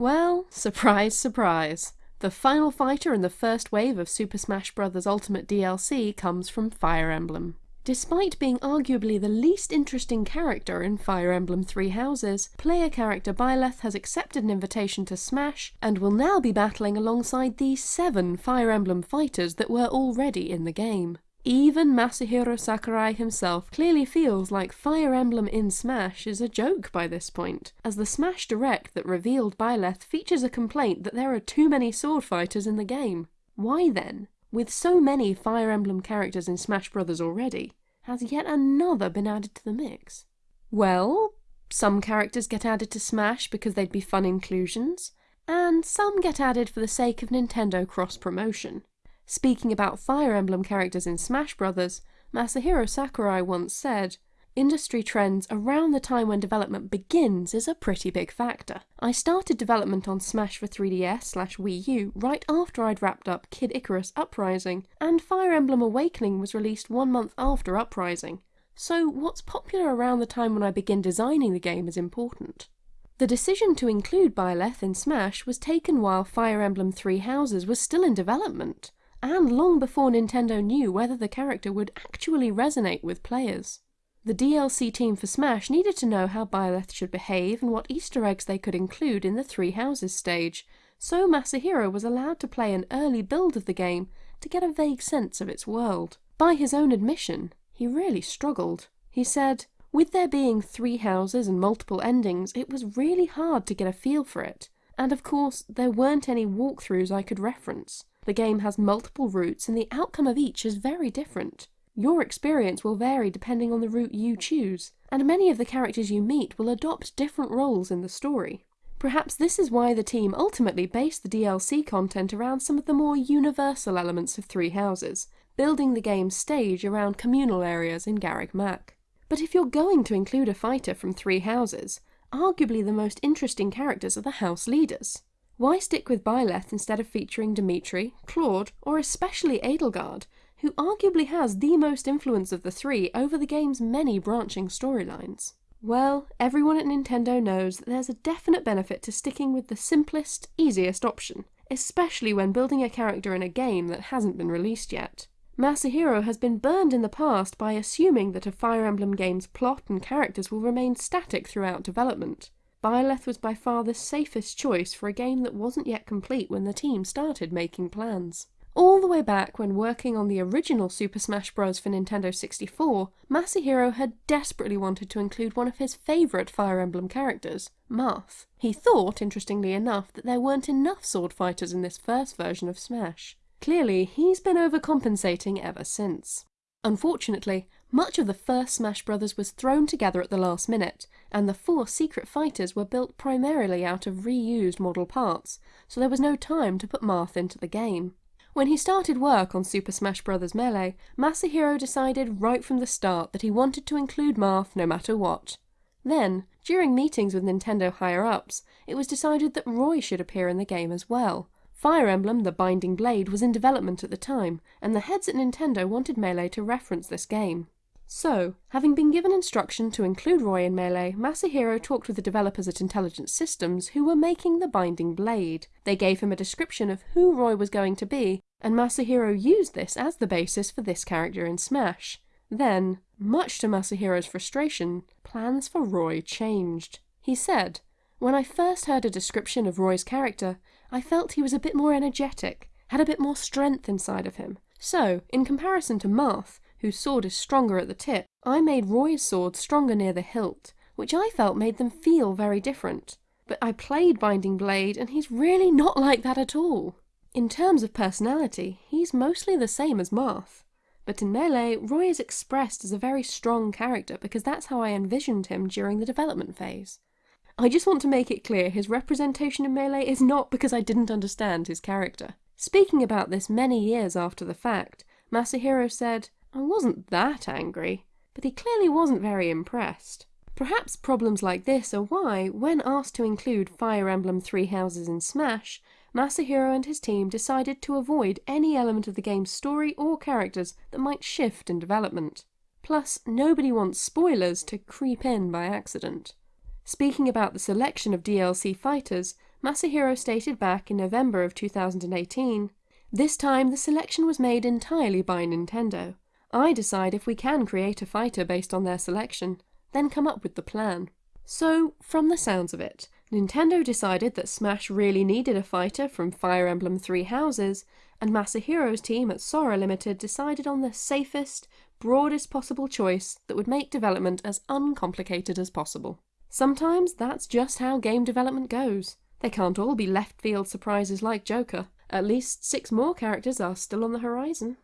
Well, surprise, surprise. The final fighter in the first wave of Super Smash Bros. Ultimate DLC comes from Fire Emblem. Despite being arguably the least interesting character in Fire Emblem Three Houses, player character Byleth has accepted an invitation to Smash and will now be battling alongside the seven Fire Emblem fighters that were already in the game. Even Masahiro Sakurai himself clearly feels like Fire Emblem in Smash is a joke by this point, as the Smash Direct that revealed Byleth features a complaint that there are too many sword fighters in the game. Why then, with so many Fire Emblem characters in Smash Bros. already, has yet another been added to the mix? Well, some characters get added to Smash because they'd be fun inclusions, and some get added for the sake of Nintendo cross-promotion. Speaking about Fire Emblem characters in Smash Bros., Masahiro Sakurai once said, Industry trends around the time when development begins is a pretty big factor. I started development on Smash for 3DS slash Wii U right after I'd wrapped up Kid Icarus Uprising, and Fire Emblem Awakening was released one month after Uprising. So what's popular around the time when I begin designing the game is important. The decision to include Byleth in Smash was taken while Fire Emblem Three Houses was still in development and long before Nintendo knew whether the character would actually resonate with players. The DLC team for Smash needed to know how Byleth should behave and what easter eggs they could include in the Three Houses stage, so Masahiro was allowed to play an early build of the game to get a vague sense of its world. By his own admission, he really struggled. He said, with there being three houses and multiple endings, it was really hard to get a feel for it, and of course there weren't any walkthroughs I could reference. The game has multiple routes and the outcome of each is very different. Your experience will vary depending on the route you choose, and many of the characters you meet will adopt different roles in the story. Perhaps this is why the team ultimately based the DLC content around some of the more universal elements of Three Houses, building the game's stage around communal areas in Garreg Mach. But if you're going to include a fighter from Three Houses, arguably the most interesting characters are the house leaders. Why stick with Byleth instead of featuring Dimitri, Claude, or especially Edelgard, who arguably has the most influence of the three over the game's many branching storylines? Well, everyone at Nintendo knows that there's a definite benefit to sticking with the simplest, easiest option, especially when building a character in a game that hasn't been released yet. Masahiro has been burned in the past by assuming that a Fire Emblem game's plot and characters will remain static throughout development, Byleth was by far the safest choice for a game that wasn't yet complete when the team started making plans. All the way back when working on the original Super Smash Bros. for Nintendo 64, Masahiro had desperately wanted to include one of his favourite Fire Emblem characters, Marth. He thought, interestingly enough, that there weren't enough sword fighters in this first version of Smash. Clearly, he's been overcompensating ever since. Unfortunately, much of the first Smash Bros. was thrown together at the last minute, and the four secret fighters were built primarily out of reused model parts, so there was no time to put Marth into the game. When he started work on Super Smash Bros. Melee, Masahiro decided right from the start that he wanted to include Marth no matter what. Then, during meetings with Nintendo higher-ups, it was decided that Roy should appear in the game as well, Fire Emblem The Binding Blade was in development at the time, and the heads at Nintendo wanted Melee to reference this game. So, having been given instruction to include Roy in Melee, Masahiro talked with the developers at Intelligent Systems who were making The Binding Blade. They gave him a description of who Roy was going to be, and Masahiro used this as the basis for this character in Smash. Then, much to Masahiro's frustration, plans for Roy changed. He said, When I first heard a description of Roy's character, I felt he was a bit more energetic, had a bit more strength inside of him. So, in comparison to Marth, whose sword is stronger at the tip, I made Roy's sword stronger near the hilt, which I felt made them feel very different. But I played Binding Blade, and he's really not like that at all. In terms of personality, he's mostly the same as Marth. But in Melee, Roy is expressed as a very strong character because that's how I envisioned him during the development phase. I just want to make it clear his representation in Melee is not because I didn't understand his character. Speaking about this many years after the fact, Masahiro said, I wasn't that angry, but he clearly wasn't very impressed. Perhaps problems like this are why, when asked to include Fire Emblem Three Houses in Smash, Masahiro and his team decided to avoid any element of the game's story or characters that might shift in development. Plus, nobody wants spoilers to creep in by accident. Speaking about the selection of DLC fighters, Masahiro stated back in November of 2018 This time the selection was made entirely by Nintendo. I decide if we can create a fighter based on their selection, then come up with the plan. So, from the sounds of it, Nintendo decided that Smash really needed a fighter from Fire Emblem Three Houses, and Masahiro's team at Sora Limited decided on the safest, broadest possible choice that would make development as uncomplicated as possible. Sometimes that's just how game development goes. They can't all be left field surprises like Joker. At least six more characters are still on the horizon.